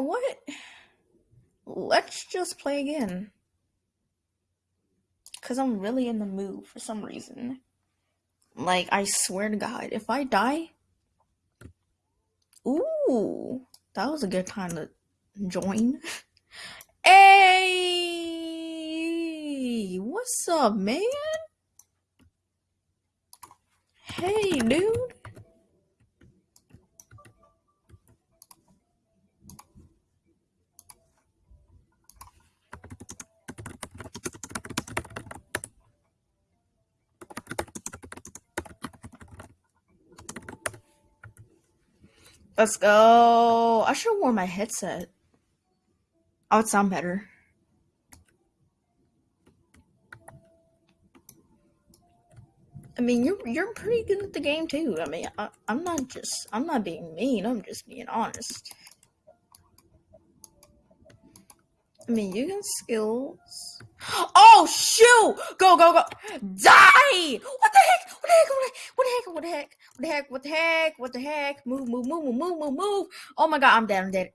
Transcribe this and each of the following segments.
what? Let's just play again. Because I'm really in the mood for some reason. Like, I swear to God, if I die. Ooh, that was a good time to join. Hey, what's up, man? Hey, dude. Let's go. I should have worn my headset. I would sound better. I mean, you're you're pretty good at the game too. I mean, I, I'm not just I'm not being mean. I'm just being honest. I mean, you got skills. Oh shoot! Go go go! Die! What the heck? What the heck? What the heck? What the heck? What the heck? What the heck? What the heck? Move move move move move move move! Oh my god! I'm dead! I'm dead!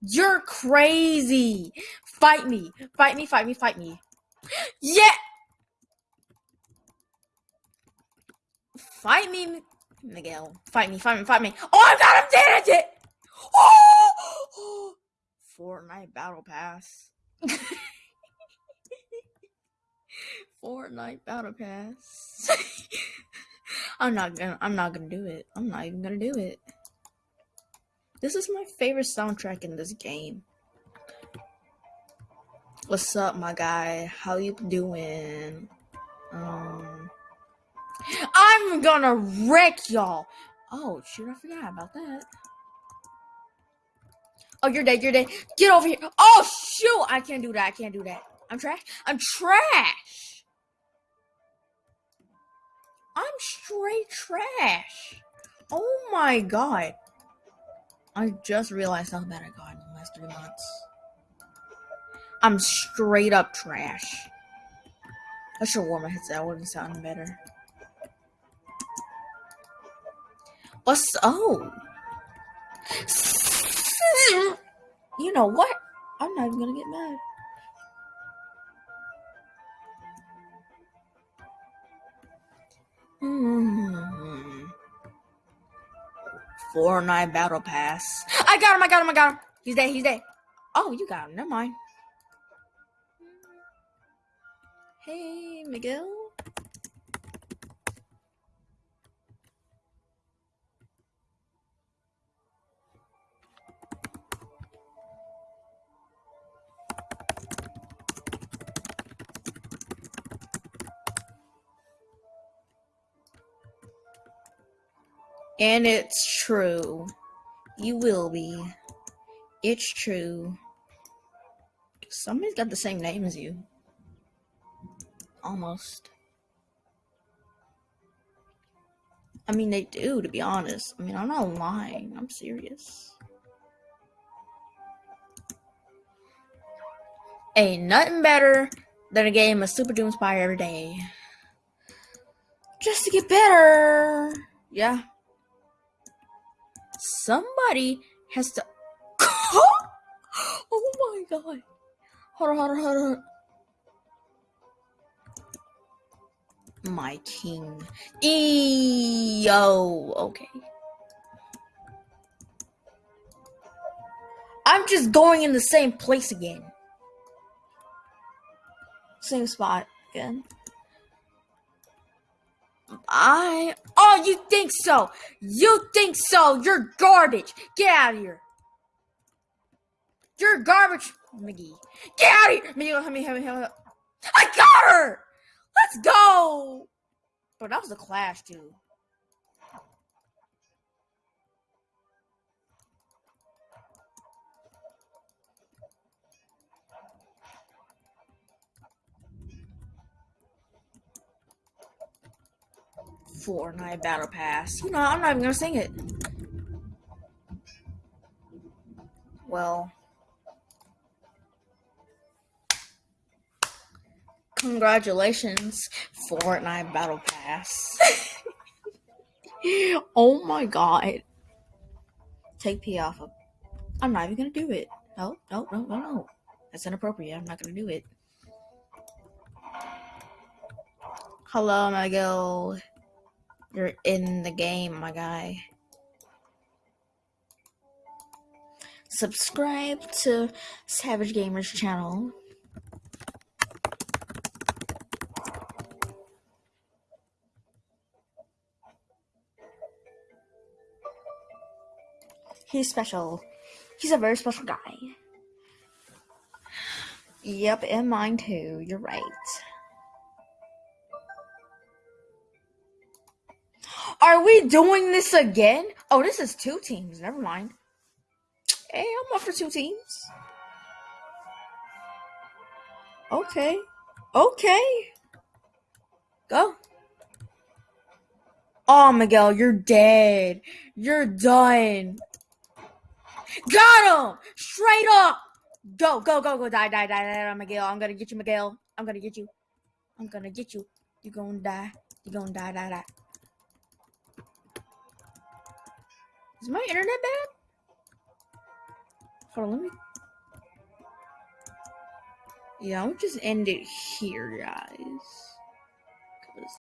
You're crazy! Fight me! Fight me! Fight me! Fight me! Yeah! Fight me, Miguel. Fight me! Fight me! Fight me! Oh my god! I'm dead! I'm dead! Oh! Fortnite Battle Pass. Fortnite Battle Pass. I'm not gonna I'm not gonna do it. I'm not even gonna do it. This is my favorite soundtrack in this game. What's up, my guy? How you doing? Um I'm gonna wreck y'all. Oh shoot, I forgot about that. Oh, you're dead. You're dead. Get over here. Oh, shoot. I can't do that. I can't do that. I'm trash. I'm trash. I'm straight trash. Oh my god. I just realized how bad I got in the last three months. I'm straight up trash. I should warm my headset. That would have sounded better. What's oh? You know what? I'm not even gonna get mad. Hmm. Fortnite Battle Pass. I got him, I got him, I got him. He's dead, he's dead. Oh, you got him. Never mind. Hey, Miguel. And it's true. You will be. It's true. Somebody's got the same name as you. Almost. I mean, they do, to be honest. I mean, I'm not lying. I'm serious. Ain't nothing better than a game of Super Doomspire every day. Just to get better. Yeah. Somebody has to. oh my god. Hold on, hold on, hold on. My king. E yo. Okay. I'm just going in the same place again. Same spot again. I. You think so? You think so? You're garbage. Get out of here. You're garbage, McGee. Get out of here. McGee, help me, help me, help me. I got her. Let's go. But that was a clash, too. Fortnite Battle Pass. You know, I'm not even gonna sing it. Well, congratulations, Fortnite Battle Pass. oh my god. Take P off of. I'm not even gonna do it. No, no, no, no, no. That's inappropriate. I'm not gonna do it. Hello, Miguel. You're in the game, my guy. Subscribe to Savage Gamers channel. He's special. He's a very special guy. Yep, and mine too. You're right. Are we doing this again? Oh, this is two teams. Never mind. Hey, I'm up for two teams. Okay. Okay. Go. Oh, Miguel, you're dead. You're done. Got him! Straight up! Go, go, go, go. Die, die, die, die, Miguel. I'm gonna get you, Miguel. I'm gonna get you. I'm gonna get you. You're gonna die. You're gonna die, die, die. Is my internet bad? Hold on, let me. Yeah, I'll just end it here, guys.